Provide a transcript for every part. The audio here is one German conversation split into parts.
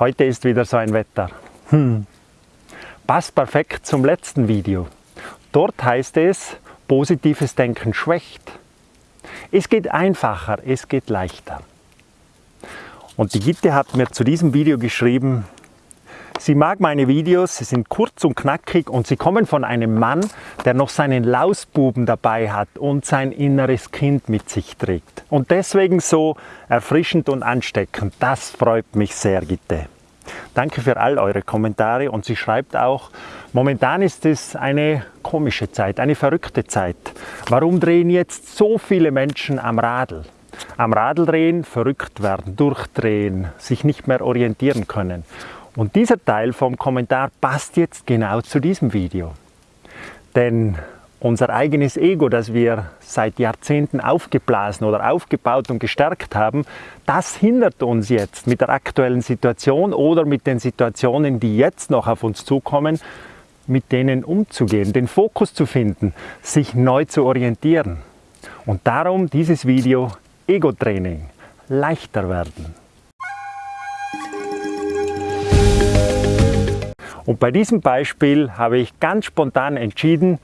Heute ist wieder so ein Wetter. Hm. Passt perfekt zum letzten Video. Dort heißt es, positives Denken schwächt. Es geht einfacher, es geht leichter. Und die Gitte hat mir zu diesem Video geschrieben, sie mag meine Videos, sie sind kurz und knackig und sie kommen von einem Mann, der noch seinen Lausbuben dabei hat und sein inneres Kind mit sich trägt. Und deswegen so erfrischend und ansteckend. Das freut mich sehr, Gitte. Danke für all eure Kommentare und sie schreibt auch, momentan ist es eine komische Zeit, eine verrückte Zeit. Warum drehen jetzt so viele Menschen am Radl? am Radl drehen, verrückt werden, durchdrehen, sich nicht mehr orientieren können. Und dieser Teil vom Kommentar passt jetzt genau zu diesem Video. Denn unser eigenes Ego, das wir seit Jahrzehnten aufgeblasen oder aufgebaut und gestärkt haben, das hindert uns jetzt mit der aktuellen Situation oder mit den Situationen, die jetzt noch auf uns zukommen, mit denen umzugehen, den Fokus zu finden, sich neu zu orientieren. Und darum dieses Video Ego-Training leichter werden. Und bei diesem Beispiel habe ich ganz spontan entschieden,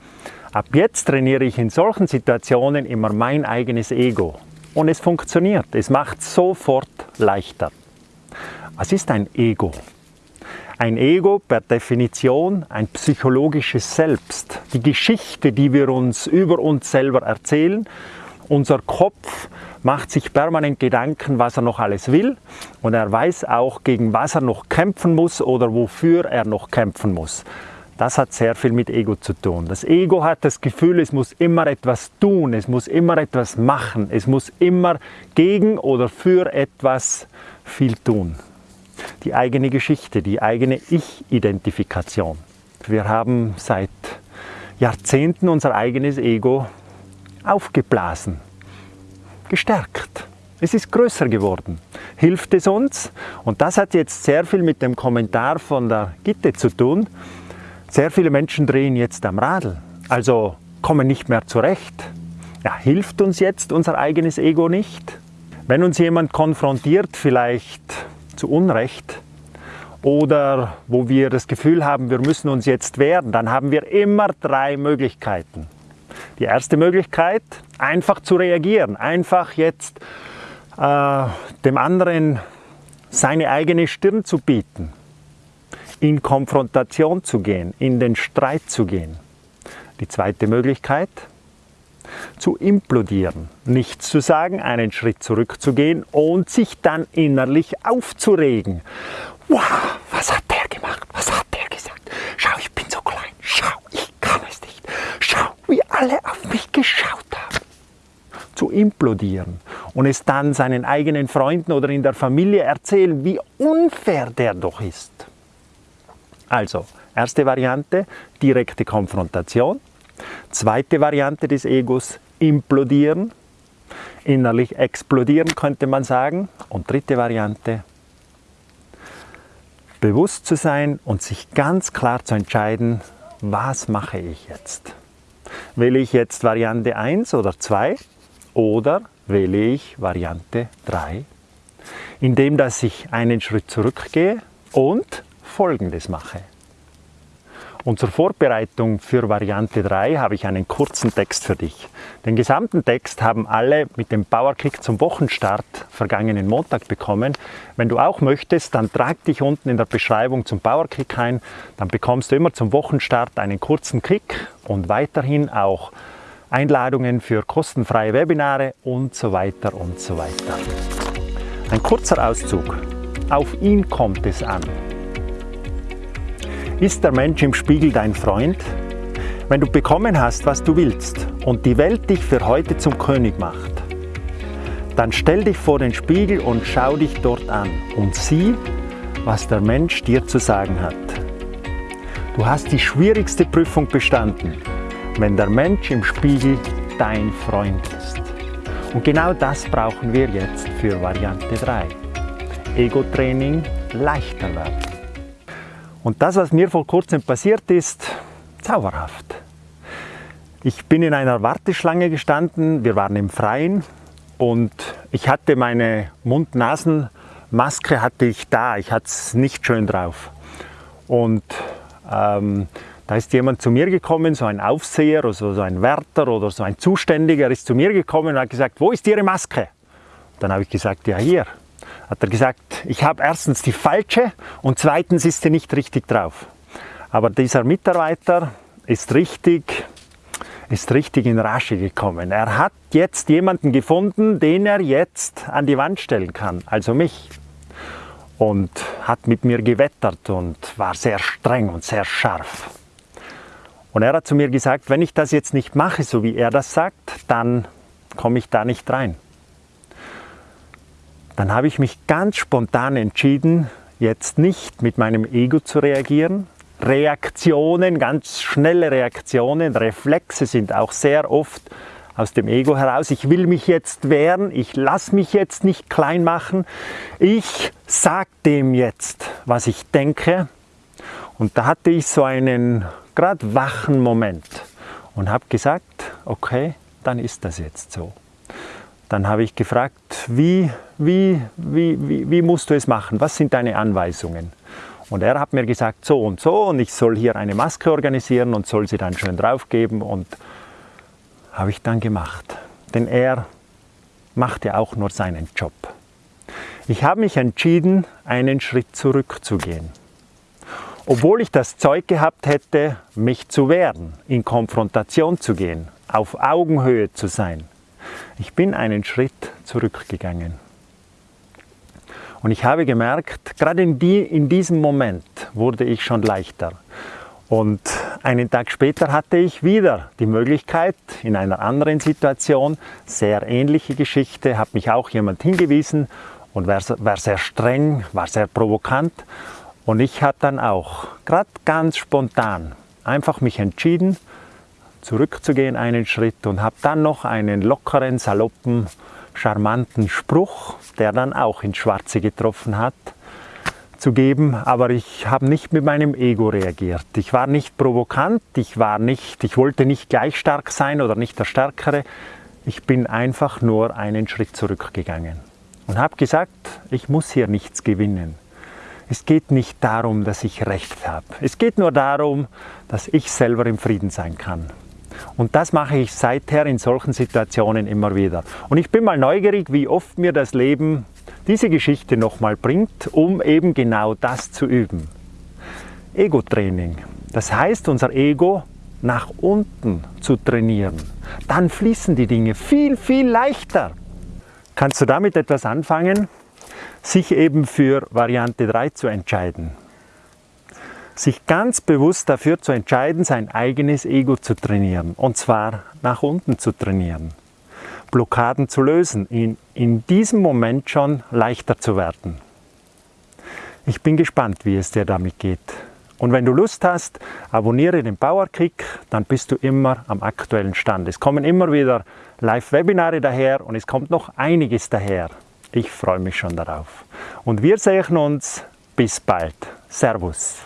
ab jetzt trainiere ich in solchen Situationen immer mein eigenes Ego. Und es funktioniert, es macht sofort leichter. Was ist ein Ego? Ein Ego per Definition ein psychologisches Selbst. Die Geschichte, die wir uns über uns selber erzählen. Unser Kopf macht sich permanent Gedanken, was er noch alles will und er weiß auch, gegen was er noch kämpfen muss oder wofür er noch kämpfen muss. Das hat sehr viel mit Ego zu tun. Das Ego hat das Gefühl, es muss immer etwas tun, es muss immer etwas machen, es muss immer gegen oder für etwas viel tun. Die eigene Geschichte, die eigene Ich-Identifikation. Wir haben seit Jahrzehnten unser eigenes Ego aufgeblasen gestärkt. Es ist größer geworden. Hilft es uns? Und das hat jetzt sehr viel mit dem Kommentar von der Gitte zu tun. Sehr viele Menschen drehen jetzt am Radl, also kommen nicht mehr zurecht. Ja, hilft uns jetzt unser eigenes Ego nicht? Wenn uns jemand konfrontiert, vielleicht zu Unrecht, oder wo wir das Gefühl haben, wir müssen uns jetzt wehren, dann haben wir immer drei Möglichkeiten. Die erste Möglichkeit, einfach zu reagieren, einfach jetzt äh, dem anderen seine eigene Stirn zu bieten, in Konfrontation zu gehen, in den Streit zu gehen. Die zweite Möglichkeit, zu implodieren, nichts zu sagen, einen Schritt zurückzugehen und sich dann innerlich aufzuregen. Wow, was hat der gemacht? Was hat der gesagt? Schau, ich bin so klein. Schau, ich kann es nicht. Schau, wie alle auf mich geschaut haben. Zu implodieren und es dann seinen eigenen Freunden oder in der Familie erzählen, wie unfair der doch ist. Also, erste Variante, direkte Konfrontation. Zweite Variante des Egos, implodieren. Innerlich explodieren könnte man sagen. Und dritte Variante, bewusst zu sein und sich ganz klar zu entscheiden, was mache ich jetzt? Wähle ich jetzt Variante 1 oder 2 oder wähle ich Variante 3, indem dass ich einen Schritt zurückgehe und Folgendes mache. Und zur Vorbereitung für Variante 3 habe ich einen kurzen Text für dich. Den gesamten Text haben alle mit dem Powerkick zum Wochenstart vergangenen Montag bekommen. Wenn du auch möchtest, dann trag dich unten in der Beschreibung zum Powerkick ein. Dann bekommst du immer zum Wochenstart einen kurzen Kick und weiterhin auch Einladungen für kostenfreie Webinare und so weiter und so weiter. Ein kurzer Auszug. Auf ihn kommt es an. Ist der Mensch im Spiegel dein Freund? Wenn du bekommen hast, was du willst und die Welt dich für heute zum König macht, dann stell dich vor den Spiegel und schau dich dort an und sieh, was der Mensch dir zu sagen hat. Du hast die schwierigste Prüfung bestanden, wenn der Mensch im Spiegel dein Freund ist. Und genau das brauchen wir jetzt für Variante 3. Ego-Training leichter werden. Und das, was mir vor kurzem passiert ist, zauberhaft. Ich bin in einer Warteschlange gestanden, wir waren im Freien und ich hatte meine Mund-Nasen- Maske hatte ich da, ich hatte es nicht schön drauf. Und ähm, da ist jemand zu mir gekommen, so ein Aufseher oder so ein Wärter oder so ein Zuständiger ist zu mir gekommen und hat gesagt, wo ist Ihre Maske? Dann habe ich gesagt, ja hier. Hat er gesagt, ich habe erstens die falsche und zweitens ist sie nicht richtig drauf. Aber dieser Mitarbeiter ist richtig, ist richtig in Rasche gekommen. Er hat jetzt jemanden gefunden, den er jetzt an die Wand stellen kann, also mich. Und hat mit mir gewettert und war sehr streng und sehr scharf. Und er hat zu mir gesagt, wenn ich das jetzt nicht mache, so wie er das sagt, dann komme ich da nicht rein. Dann habe ich mich ganz spontan entschieden, jetzt nicht mit meinem Ego zu reagieren. Reaktionen, ganz schnelle Reaktionen, Reflexe sind auch sehr oft aus dem Ego heraus. Ich will mich jetzt wehren, ich lasse mich jetzt nicht klein machen. Ich sage dem jetzt, was ich denke. Und da hatte ich so einen gerade wachen Moment und habe gesagt, okay, dann ist das jetzt so. Dann habe ich gefragt, wie, wie, wie, wie, wie musst du es machen? Was sind deine Anweisungen? Und er hat mir gesagt, so und so, und ich soll hier eine Maske organisieren und soll sie dann schön draufgeben. Und habe ich dann gemacht. Denn er macht ja auch nur seinen Job. Ich habe mich entschieden, einen Schritt zurückzugehen obwohl ich das Zeug gehabt hätte, mich zu wehren, in Konfrontation zu gehen, auf Augenhöhe zu sein. Ich bin einen Schritt zurückgegangen. Und ich habe gemerkt, gerade in, die, in diesem Moment wurde ich schon leichter. Und einen Tag später hatte ich wieder die Möglichkeit, in einer anderen Situation, sehr ähnliche Geschichte, hat mich auch jemand hingewiesen und war, war sehr streng, war sehr provokant. Und ich habe dann auch, gerade ganz spontan, einfach mich entschieden, zurückzugehen einen Schritt und habe dann noch einen lockeren, saloppen, charmanten Spruch, der dann auch ins Schwarze getroffen hat, zu geben, aber ich habe nicht mit meinem Ego reagiert. Ich war nicht provokant, ich war nicht, ich wollte nicht gleich stark sein oder nicht der Stärkere. Ich bin einfach nur einen Schritt zurückgegangen und habe gesagt, ich muss hier nichts gewinnen. Es geht nicht darum, dass ich Recht habe. Es geht nur darum, dass ich selber im Frieden sein kann. Und das mache ich seither in solchen Situationen immer wieder. Und ich bin mal neugierig, wie oft mir das Leben diese Geschichte nochmal bringt, um eben genau das zu üben. Ego-Training. Das heißt, unser Ego nach unten zu trainieren. Dann fließen die Dinge viel, viel leichter. Kannst du damit etwas anfangen? sich eben für Variante 3 zu entscheiden. Sich ganz bewusst dafür zu entscheiden, sein eigenes Ego zu trainieren. Und zwar nach unten zu trainieren. Blockaden zu lösen, in, in diesem Moment schon leichter zu werden. Ich bin gespannt, wie es dir damit geht. Und wenn du Lust hast, abonniere den Powerkick, dann bist du immer am aktuellen Stand. Es kommen immer wieder Live-Webinare daher und es kommt noch einiges daher. Ich freue mich schon darauf. Und wir sehen uns bis bald. Servus.